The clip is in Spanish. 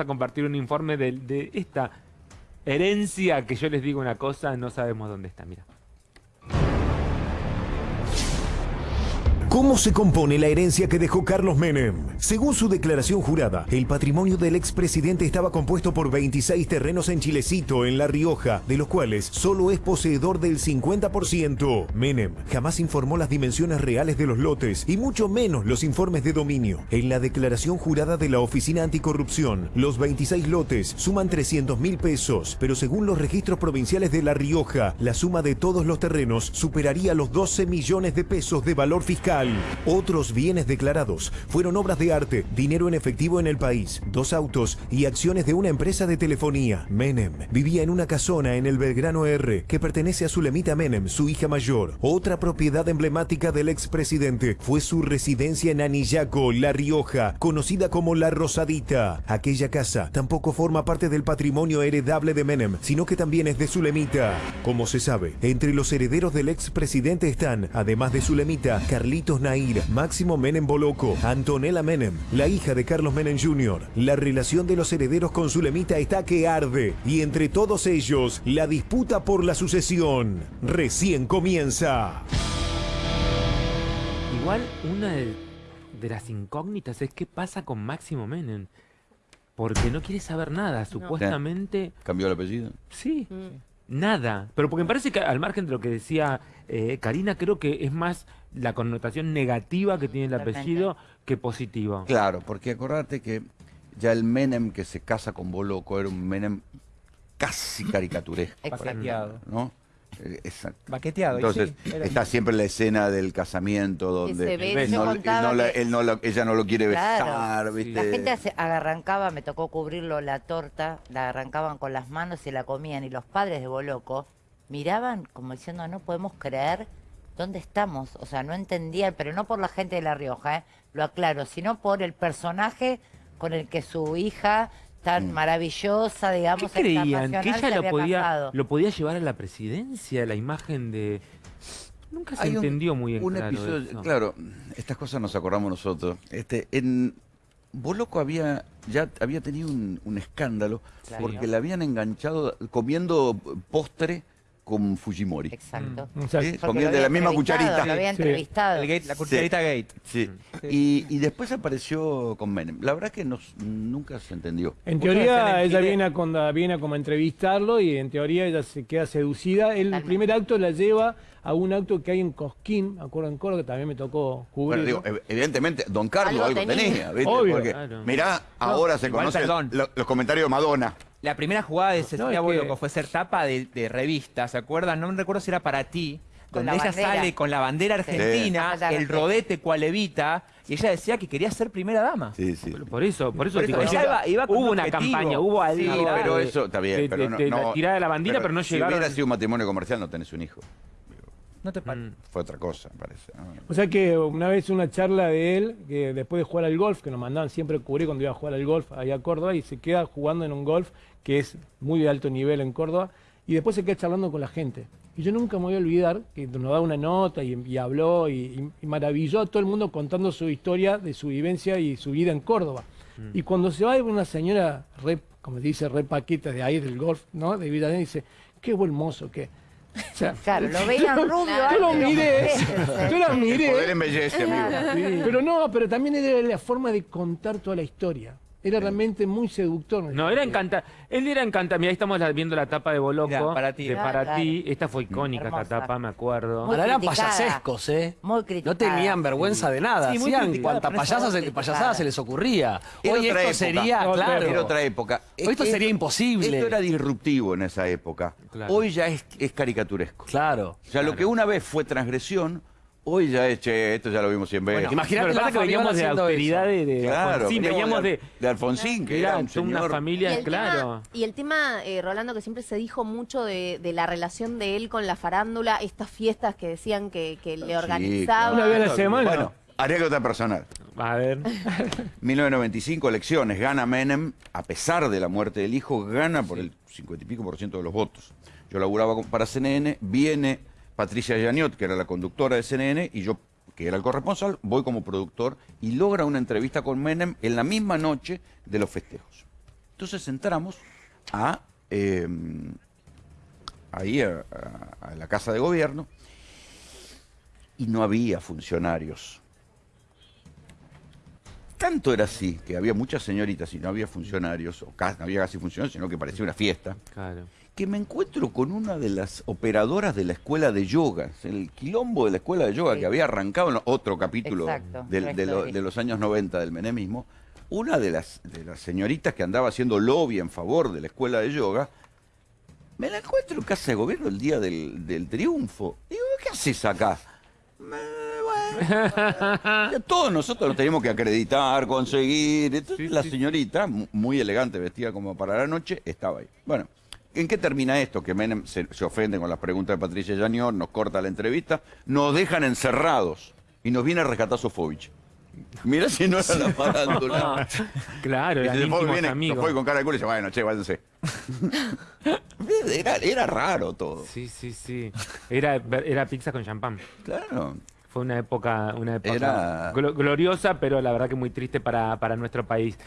a compartir un informe de, de esta herencia que yo les digo una cosa, no sabemos dónde está, mira. ¿Cómo se compone la herencia que dejó Carlos Menem? Según su declaración jurada, el patrimonio del expresidente estaba compuesto por 26 terrenos en Chilecito, en La Rioja, de los cuales solo es poseedor del 50%. Menem jamás informó las dimensiones reales de los lotes y mucho menos los informes de dominio. En la declaración jurada de la Oficina Anticorrupción, los 26 lotes suman 300 mil pesos, pero según los registros provinciales de La Rioja, la suma de todos los terrenos superaría los 12 millones de pesos de valor fiscal. Otros bienes declarados fueron obras de arte, dinero en efectivo en el país, dos autos y acciones de una empresa de telefonía. Menem vivía en una casona en el Belgrano R que pertenece a Zulemita Menem, su hija mayor. Otra propiedad emblemática del expresidente fue su residencia en Anillaco, La Rioja, conocida como La Rosadita. Aquella casa tampoco forma parte del patrimonio heredable de Menem, sino que también es de Zulemita. Como se sabe, entre los herederos del expresidente están, además de Zulemita, Carlitos Nair, Máximo Menem Boloco, Antonella Menem, la hija de Carlos Menem Jr. La relación de los herederos con Zulemita está que arde y entre todos ellos la disputa por la sucesión recién comienza. Igual una de, de las incógnitas es qué pasa con Máximo Menem. Porque no quiere saber nada, supuestamente... ¿Cambió el apellido? Sí, nada. Pero porque me parece que al margen de lo que decía eh, Karina, creo que es más la connotación negativa que tiene el apellido que positiva. Claro, porque acordate que ya el Menem que se casa con Boloco era un Menem casi caricaturesco, Baqueteado. ¿no? Eh, Exacto. Baqueteado. Entonces, sí, era- está siempre la escena del casamiento se donde ve, él yo no, él contaba no la- que- él no la- ella no lo quiere Claro. besar, ¿viste? La gente hace- arrancaba, me tocó cubrirlo la torta, la arrancaban con las manos y la comían. Y los padres de Boloco miraban como diciendo, no podemos creer dónde estamos. O sea, no entendían, pero no por la gente de La Rioja, ¿eh? lo aclaro, sino por el personaje con el que su hija tan Mm. maravillosa, ¿Qué digamos, creían? ¿Que ella lo podía, lo podía llevar a la presidencia, la imagen de... Nunca se Hay un- entendió muy bien un claro episodio, eso. claro, estas cosas nos acordamos nosotros. Este, en Boloco había ya había tenido un, un escándalo Claro. porque le habían enganchado comiendo postre con Fujimori. Exacto. ¿sí? Comían lo de la misma cucharita. Lo había Sí. entrevistado. el gate, la cucharita gate. Sí. Y, y después apareció con Menem. La verdad que nos- nunca se entendió. En teoría ella viene a, con- viene a como a entrevistarlo y en teoría ella se queda seducida. El Totalmente. primer acto la lleva a un acto que hay en Cosquín, me acuerdo en Córdoba, que también me tocó cubrir. Bueno, digo, ev- evidentemente, Don Carlos Algo algo, tenía. tenía, ¿viste? Obvio. Porque, Claro. mirá, ahora se conocen lo- los comentarios de Madonna. La primera jugada de Cecilia que- Boloco fue ser tapa de, de revista, ¿se acuerdan? No me recuerdo si era para ti, Con donde la ella bandera. sale con la bandera argentina, Sí. el rodete cual evita, y ella decía que quería ser primera dama. Sí, sí. Por eso, por eso, Por eso, digo, ella iba- iba con hubo un una campaña, hubo algo Sí, No, pero de- eso está bien, de- pero de- no, la no- tirada de la bandera, pero, no si llegaron. hubiera sido un matrimonio comercial no tenés un hijo. ¿No te parece? Mm. Fue otra cosa, me parece. ¿no? O sea que una vez una charla de él, que después de jugar al golf, que nos mandaban siempre a cubrir cuando iba a jugar al golf allá a Córdoba, y se queda jugando en un golf que es muy de alto nivel en Córdoba, y después se queda charlando con la gente. Y yo nunca me voy a olvidar que nos da una nota y, y habló y, maravilló a todo el mundo contando su historia de su vivencia y su vida en Córdoba. Y cuando se va una señora, re, como dice, re paqueta de ahí del golf, ¿no? De vida, dice, qué buen mozo que. O sea, Claro, lo veían rubio. Yo lo miré, yo la El miré. poder embellece, amigo. Pero no, pero también era la forma de contar toda la historia. Era realmente muy seductor. No, era encanta. Él era encanta. Mira, ahí estamos viendo la tapa de Boloco. Mirá, para ti. De Ah, para claro. ti. Esta fue icónica, esta Hermosa. tapa, me acuerdo. Muy Ahora eran criticada. payasescos, ¿eh? Muy No criticada. tenían vergüenza de nada. Sí, muy Hacían criticada, cuanta pero payasa muy se, criticada. payasada se les ocurría. Era Hoy otra esto época. sería, No, claro. Era otra época. Hoy esto sería imposible. Esto era disruptivo en esa época. Claro. Hoy ya es, es caricaturesco. Claro. O sea, lo que una vez fue transgresión, hoy ya es, che, esto ya lo vimos cien veces. Bueno, imagínate Pero la pasa que veníamos de eso. de, de Claro, Alfonsín, veníamos de, de Alfonsín, que era un una. Y familia, claro. tema, y el tema, eh, Rolando, que siempre se dijo mucho de, de la relación de él con la farándula, estas fiestas que decían que, que le organizaba. Una vez a la semana. Bueno, anécdota personal. A ver. 1995, elecciones, gana Menem, a pesar de la muerte del hijo, gana por el 50 y pico por ciento de los votos. Yo laburaba para CNN, viene Patricia Yaniot, que era la conductora de CNN, y yo, que era el corresponsal, voy como productor y logra una entrevista con Menem en la misma noche de los festejos. Entonces entramos a, eh, ahí a la Casa de Gobierno y no había funcionarios. Tanto era así que había muchas señoritas y no había funcionarios, o ca- no había casi funcionarios, sino que parecía una fiesta Claro. que me encuentro con una de las operadoras de la escuela de yoga, el quilombo de la escuela de yoga Sí. que había arrancado en otro capítulo Exacto, del- la de, lo- historia. de los años 90 del menemismo, una de las, de las señoritas que andaba haciendo lobby en favor de la escuela de yoga, me la encuentro en casa de gobierno el día del, del triunfo. Digo, ¿qué haces acá? Me- todos nosotros nos teníamos que acreditar, conseguir. Entonces, la señorita, mu- muy elegante, vestida como para la noche, estaba ahí. Bueno, ¿en qué termina esto? Que Menem se, se ofende con las preguntas de Patricia Yañor, nos corta la entrevista, nos dejan encerrados y nos viene a rescatar Sofovich. Mira si no era la farándula. Claro, Y eran viene amigos. Con cara de culo y dice, bueno, che, váyanse. Era, era raro todo. Sí, sí, sí. Era, era pizza con champán. Claro. Fue una época, una época Era- glo- gloriosa, pero la verdad que muy triste para, para nuestro país.